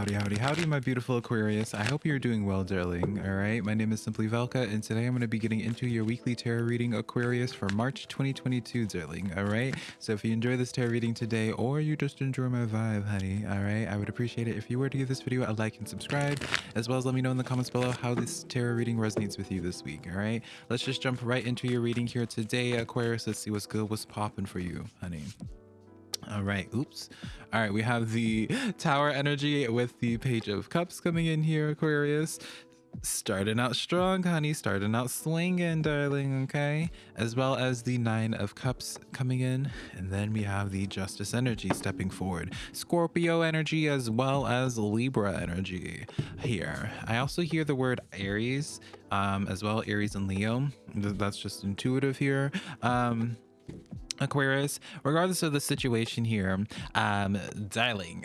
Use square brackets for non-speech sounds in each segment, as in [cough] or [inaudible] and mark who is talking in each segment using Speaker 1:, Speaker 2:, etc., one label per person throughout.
Speaker 1: Howdy, howdy, howdy, my beautiful Aquarius. I hope you're doing well, darling. All right, my name is Simply Valka, and today I'm going to be getting into your weekly tarot reading, Aquarius, for March 2022, darling. All right, so if you enjoy this tarot reading today, or you just enjoy my vibe, honey, all right, I would appreciate it if you were to give this video a like and subscribe, as well as let me know in the comments below how this tarot reading resonates with you this week. All right, let's just jump right into your reading here today, Aquarius. Let's see what's good, what's popping for you, honey. All right, oops. All right, we have the [gasps] tower energy with the page of cups coming in here, Aquarius. Starting out strong, honey, starting out swinging, darling, okay? As well as the nine of cups coming in. And then we have the justice energy stepping forward. Scorpio energy as well as Libra energy here. I also hear the word Aries um, as well, Aries and Leo. That's just intuitive here. Um, Aquarius, regardless of the situation here, um, darling,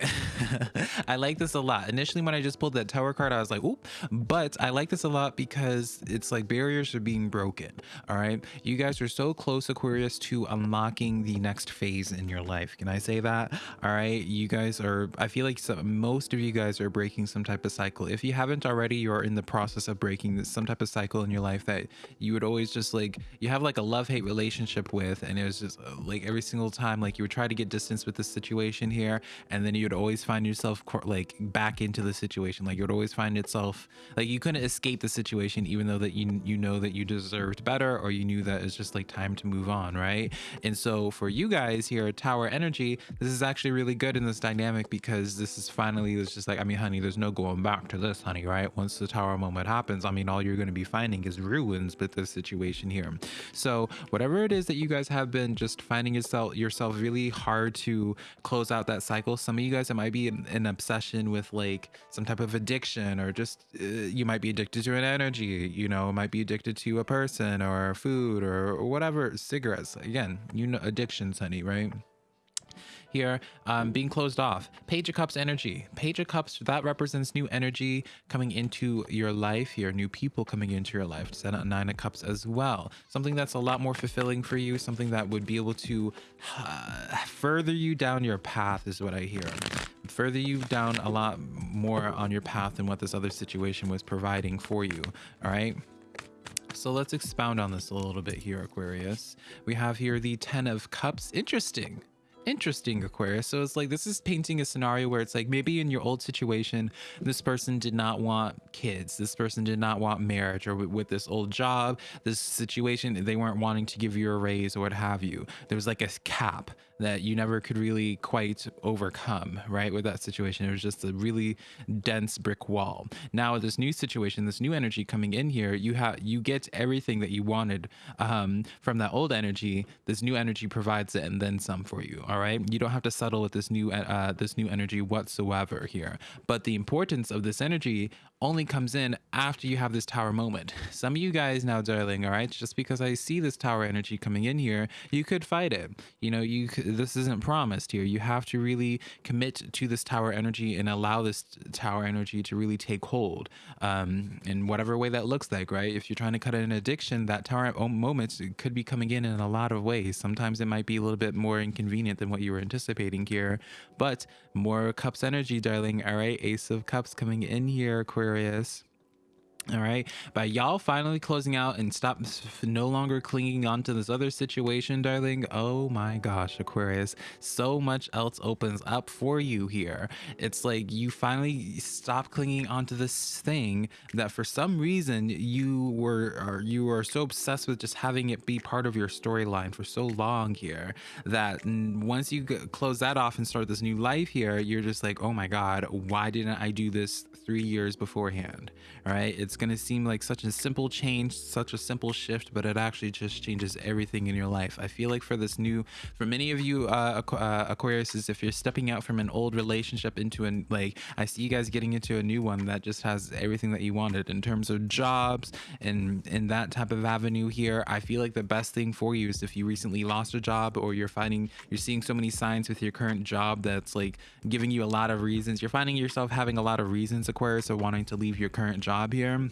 Speaker 1: [laughs] I like this a lot. Initially, when I just pulled that tower card, I was like, oop, but I like this a lot because it's like barriers are being broken. All right. You guys are so close, Aquarius, to unlocking the next phase in your life. Can I say that? All right. You guys are, I feel like some, most of you guys are breaking some type of cycle. If you haven't already, you're in the process of breaking this, some type of cycle in your life that you would always just like, you have like a love hate relationship with, and it was just like every single time like you would try to get distance with the situation here and then you'd always find yourself like back into the situation. Like you would always find yourself like you couldn't escape the situation even though that you you know that you deserved better or you knew that it's just like time to move on right? And so for you guys here at tower energy this is actually really good in this dynamic because this is finally it's just like i mean honey there's no going back to this honey right? Once the tower moment happens i mean all you're going to be finding is ruins with this situation here. So whatever it is that you guys have been just finding yourself yourself really hard to close out that cycle. Some of you guys it might be an, an obsession with like some type of addiction or just uh, you might be addicted to an energy you know might be addicted to a person or food or whatever cigarettes. Again you know addictions honey right here um, being closed off. Page of Cups energy. Page of Cups, that represents new energy coming into your life here, new people coming into your life. Set out Nine of Cups as well. Something that's a lot more fulfilling for you, something that would be able to uh, further you down your path is what I hear. Further you down a lot more on your path than what this other situation was providing for you. All right. So let's expound on this a little bit here, Aquarius. We have here the Ten of Cups. Interesting interesting aquarius. So it's like this is painting a scenario where it's like maybe in your old situation this person did not want kids. This person did not want marriage or with this old job this situation they weren't wanting to give you a raise or what have you. There was like a cap that you never could really quite overcome, right? With that situation, it was just a really dense brick wall. Now, this new situation, this new energy coming in here, you have you get everything that you wanted um, from that old energy. This new energy provides it and then some for you. All right, you don't have to settle with this new uh, this new energy whatsoever here. But the importance of this energy only comes in after you have this tower moment. [laughs] Some of you guys now, darling, all right, just because I see this tower energy coming in here, you could fight it. You know, you this isn't promised here. You have to really commit to this tower energy and allow this tower energy to really take hold um, in whatever way that looks like, right? If you're trying to cut an addiction, that tower moment could be coming in in a lot of ways. Sometimes it might be a little bit more inconvenient than what you were anticipating here, but more cups energy, darling. All right, Ace of Cups coming in here, Aquarius. All right. By y'all finally closing out and stop no longer clinging on to this other situation, darling. Oh my gosh, Aquarius. So much else opens up for you here. It's like you finally stop clinging onto this thing that for some reason you were you were so obsessed with just having it be part of your storyline for so long here that once you close that off and start this new life here, you're just like, oh my God, why didn't I do this three years beforehand? All right. It's it's going to seem like such a simple change, such a simple shift, but it actually just changes everything in your life. I feel like for this new, for many of you uh, uh, Aquarius, if you're stepping out from an old relationship into an, like, I see you guys getting into a new one that just has everything that you wanted in terms of jobs and in that type of avenue here. I feel like the best thing for you is if you recently lost a job or you're finding, you're seeing so many signs with your current job that's like giving you a lot of reasons. You're finding yourself having a lot of reasons, Aquarius, of wanting to leave your current job here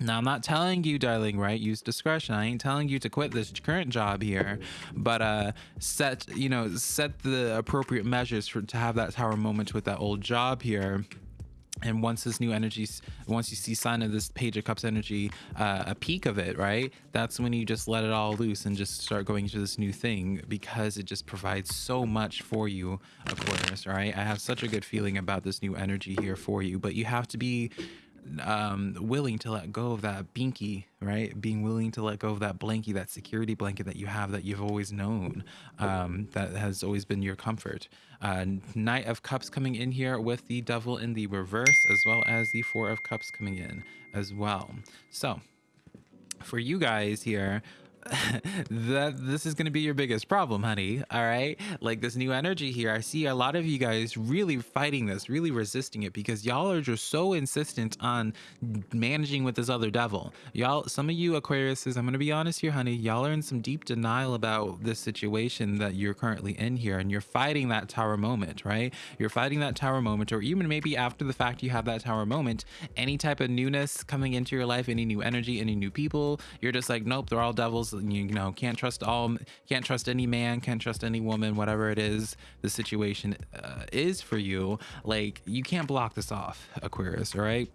Speaker 1: now, I'm not telling you, darling, right? Use discretion. I ain't telling you to quit this current job here, but uh, set, you know, set the appropriate measures for to have that tower moment with that old job here and once this new energy once you see sign of this page of cups energy uh, a peak of it right that's when you just let it all loose and just start going into this new thing because it just provides so much for you aquarius right i have such a good feeling about this new energy here for you but you have to be um, willing to let go of that binky, right? Being willing to let go of that blankie, that security blanket that you have that you've always known, um, that has always been your comfort. Uh, Knight of Cups coming in here with the Devil in the reverse, as well as the Four of Cups coming in as well. So, for you guys here, that this is going to be your biggest problem, honey. All right. Like this new energy here. I see a lot of you guys really fighting this, really resisting it because y'all are just so insistent on managing with this other devil. Y'all, some of you Aquariuses, I'm going to be honest here, honey. Y'all are in some deep denial about this situation that you're currently in here and you're fighting that tower moment, right? You're fighting that tower moment, or even maybe after the fact you have that tower moment, any type of newness coming into your life, any new energy, any new people, you're just like, nope, they're all devils you know can't trust all can't trust any man can't trust any woman whatever it is the situation uh, is for you like you can't block this off aquarius right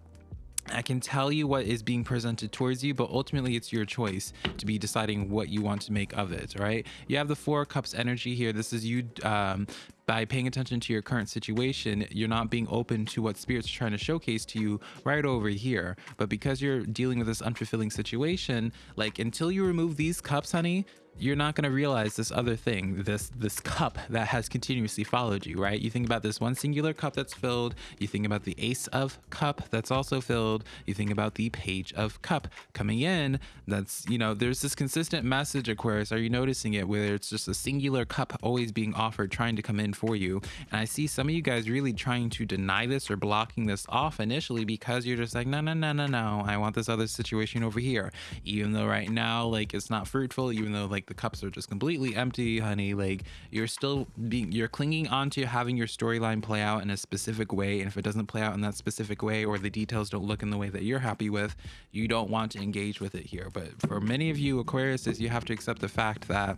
Speaker 1: I can tell you what is being presented towards you, but ultimately it's your choice to be deciding what you want to make of it, right? You have the Four Cups energy here. This is you um, by paying attention to your current situation, you're not being open to what spirit's are trying to showcase to you right over here. But because you're dealing with this unfulfilling situation, like until you remove these cups, honey, you're not going to realize this other thing this this cup that has continuously followed you right? You think about this one singular cup that's filled you think about the ace of cup that's also filled you think about the page of cup coming in. That's you know there's this consistent message aquarius. Are you noticing it where it's just a singular cup always being offered trying to come in for you? And i see some of you guys really trying to deny this or blocking this off initially because you're just like no no no no no. I want this other situation over here. Even though right now like it's not fruitful even though like like the cups are just completely empty, honey. Like you're still being, you're clinging on to having your storyline play out in a specific way. And if it doesn't play out in that specific way or the details don't look in the way that you're happy with, you don't want to engage with it here. But for many of you Aquariuses, you have to accept the fact that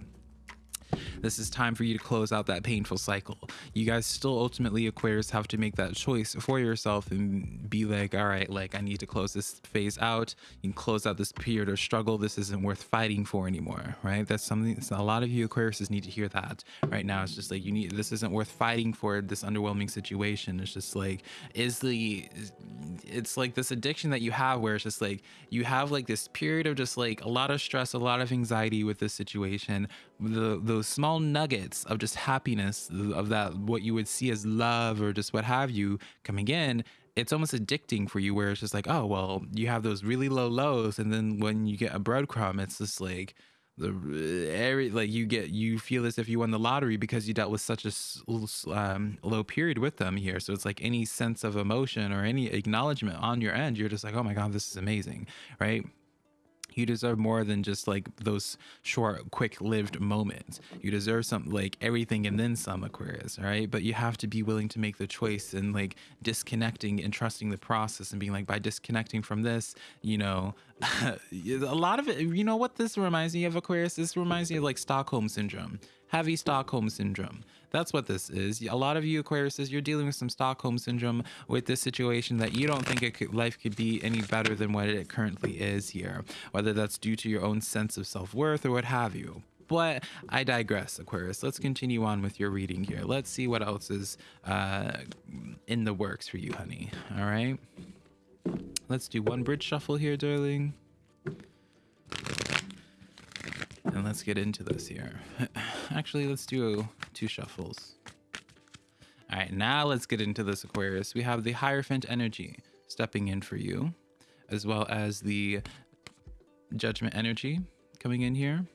Speaker 1: this is time for you to close out that painful cycle. You guys still ultimately Aquarius have to make that choice for yourself and be like, all right, like I need to close this phase out. Can close out this period of struggle. This isn't worth fighting for anymore, right? That's something a lot of you Aquariuses need to hear that right now. It's just like you need this isn't worth fighting for this underwhelming situation. It's just like is the it's like this addiction that you have where it's just like you have like this period of just like a lot of stress, a lot of anxiety with this situation. The those small nuggets of just happiness of that what you would see as love or just what have you coming in it's almost addicting for you where it's just like oh well you have those really low lows and then when you get a breadcrumb it's just like the every like you get you feel as if you won the lottery because you dealt with such a um, low period with them here. So it's like any sense of emotion or any acknowledgement on your end you're just like oh my god this is amazing right you deserve more than just like those short, quick lived moments. You deserve something like everything and then some, Aquarius, right? But you have to be willing to make the choice and like disconnecting and trusting the process and being like, by disconnecting from this, you know, [laughs] a lot of it, you know what this reminds me of, Aquarius? This reminds me of like Stockholm Syndrome, heavy Stockholm Syndrome that's what this is. A lot of you Aquariuses, you're dealing with some Stockholm syndrome with this situation that you don't think it could, life could be any better than what it currently is here, whether that's due to your own sense of self-worth or what have you. But I digress, Aquarius. Let's continue on with your reading here. Let's see what else is uh, in the works for you, honey. All right. Let's do one bridge shuffle here, darling. And let's get into this here. [laughs] Actually, let's do two shuffles. All right, now let's get into this Aquarius. We have the Hierophant energy stepping in for you, as well as the Judgment energy coming in here.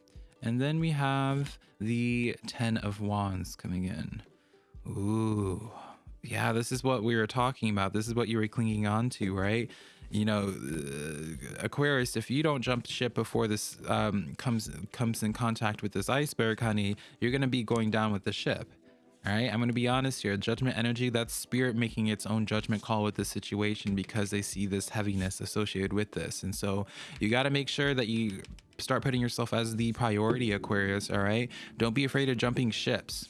Speaker 1: And then we have the Ten of Wands coming in. Ooh, yeah, this is what we were talking about. This is what you were clinging on to, right? You know, uh, Aquarius, if you don't jump ship before this um, comes comes in contact with this iceberg, honey, you're gonna be going down with the ship. All right, I'm going to be honest here. Judgment energy, that's spirit making its own judgment call with this situation because they see this heaviness associated with this. And so you got to make sure that you start putting yourself as the priority, Aquarius. All right, don't be afraid of jumping ships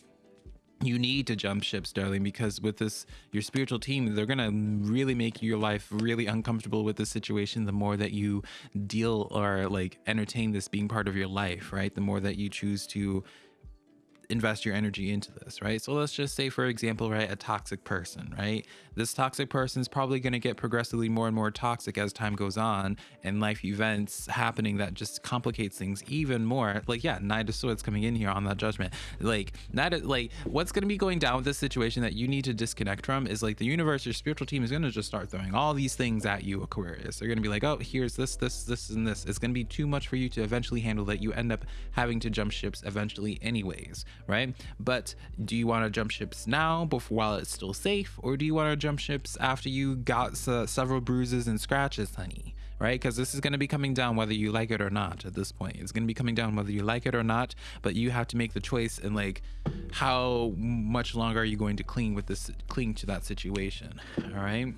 Speaker 1: you need to jump ships darling because with this your spiritual team they're gonna really make your life really uncomfortable with this situation. The more that you deal or like entertain this being part of your life right? The more that you choose to invest your energy into this, right? So let's just say, for example, right, a toxic person, right? This toxic person is probably going to get progressively more and more toxic as time goes on and life events happening that just complicates things even more. Like, yeah, Knight of Swords coming in here on that judgment. Like, that, like, what's going to be going down with this situation that you need to disconnect from is like the universe, your spiritual team is going to just start throwing all these things at you, Aquarius. They're going to be like, oh, here's this, this, this, and this. It's going to be too much for you to eventually handle that you end up having to jump ships eventually, anyways, right? But do you want to jump ships now before while it's still safe, or do you want to jump ships after you got several bruises and scratches, honey? Right? Because this is going to be coming down whether you like it or not at this point. It's going to be coming down whether you like it or not, but you have to make the choice and like how much longer are you going to cling with this cling to that situation. All right.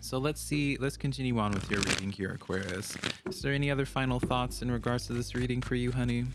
Speaker 1: So let's see, let's continue on with your reading here, Aquarius. Is there any other final thoughts in regards to this reading for you, honey?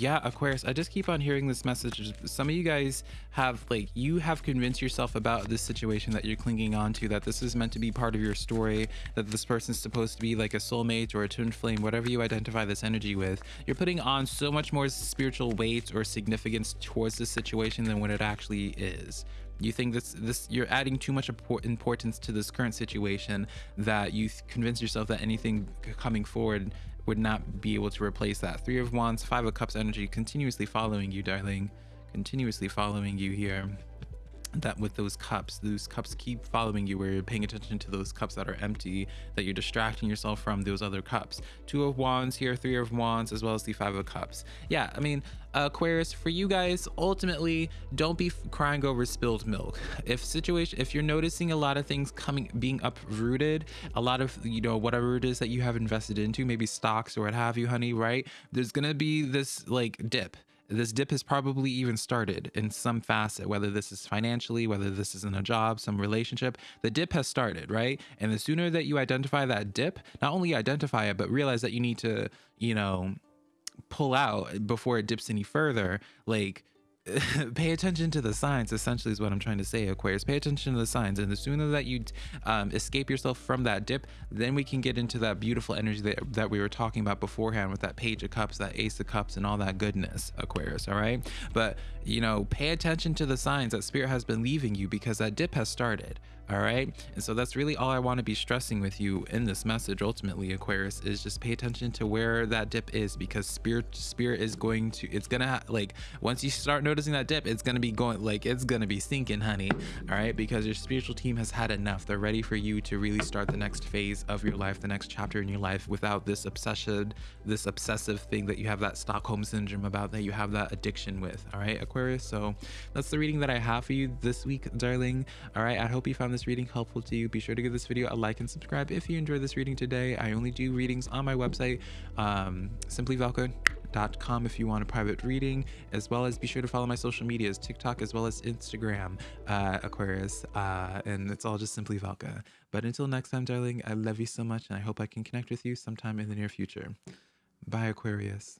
Speaker 1: Yeah aquarius i just keep on hearing this message. Some of you guys have like you have convinced yourself about this situation that you're clinging on to that this is meant to be part of your story that this person's supposed to be like a soulmate or a twin flame whatever you identify this energy with. You're putting on so much more spiritual weight or significance towards this situation than what it actually is. You think this this you're adding too much importance to this current situation that you convince yourself that anything coming forward would not be able to replace that. Three of Wands, Five of Cups energy continuously following you, darling. Continuously following you here that with those cups those cups keep following you where you're paying attention to those cups that are empty that you're distracting yourself from those other cups. Two of wands here three of wands as well as the five of cups. Yeah i mean aquarius for you guys ultimately don't be crying over spilled milk. If situation if you're noticing a lot of things coming being uprooted a lot of you know whatever it is that you have invested into maybe stocks or what have you honey right? There's gonna be this like dip this dip has probably even started in some facet, whether this is financially, whether this is in a job, some relationship, the dip has started, right? And the sooner that you identify that dip, not only identify it, but realize that you need to, you know, pull out before it dips any further, like [laughs] pay attention to the signs essentially is what i'm trying to say aquarius. Pay attention to the signs and the sooner that you um, escape yourself from that dip then we can get into that beautiful energy that, that we were talking about beforehand with that page of cups that ace of cups and all that goodness aquarius all right? But you know pay attention to the signs that spirit has been leaving you because that dip has started all right and so that's really all i want to be stressing with you in this message ultimately aquarius is just pay attention to where that dip is because spirit spirit is going to it's gonna like once you start noticing that dip it's gonna be going like it's gonna be sinking honey. All right because your spiritual team has had enough. They're ready for you to really start the next phase of your life the next chapter in your life without this obsession this obsessive thing that you have that stockholm syndrome about that you have that addiction with. All right aquarius? So that's the reading that i have for you this week darling. All right i hope you found this this reading helpful to you, be sure to give this video a like and subscribe if you enjoyed this reading today. I only do readings on my website, um, simplyvalka.com if you want a private reading, as well as be sure to follow my social medias, TikTok as well as Instagram, uh, Aquarius, uh, and it's all just Simply Valka. But until next time, darling, I love you so much, and I hope I can connect with you sometime in the near future. Bye, Aquarius.